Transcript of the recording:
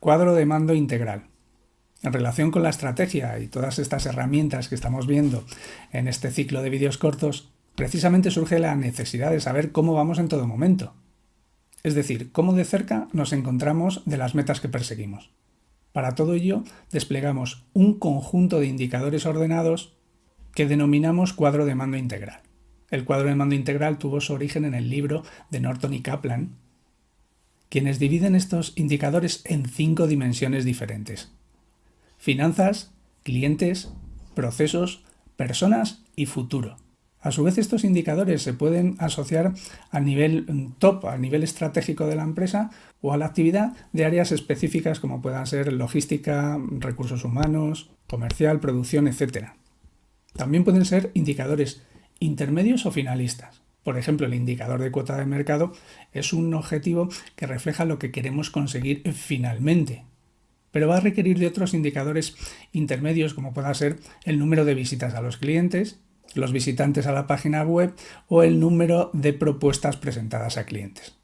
Cuadro de mando integral. En relación con la estrategia y todas estas herramientas que estamos viendo en este ciclo de vídeos cortos, precisamente surge la necesidad de saber cómo vamos en todo momento. Es decir, cómo de cerca nos encontramos de las metas que perseguimos. Para todo ello, desplegamos un conjunto de indicadores ordenados que denominamos cuadro de mando integral. El cuadro de mando integral tuvo su origen en el libro de Norton y Kaplan, quienes dividen estos indicadores en cinco dimensiones diferentes. Finanzas, clientes, procesos, personas y futuro. A su vez, estos indicadores se pueden asociar a nivel mm, top, a nivel estratégico de la empresa o a la actividad de áreas específicas como puedan ser logística, recursos humanos, comercial, producción, etc. También pueden ser indicadores intermedios o finalistas. Por ejemplo, el indicador de cuota de mercado es un objetivo que refleja lo que queremos conseguir finalmente, pero va a requerir de otros indicadores intermedios como pueda ser el número de visitas a los clientes, los visitantes a la página web o el número de propuestas presentadas a clientes.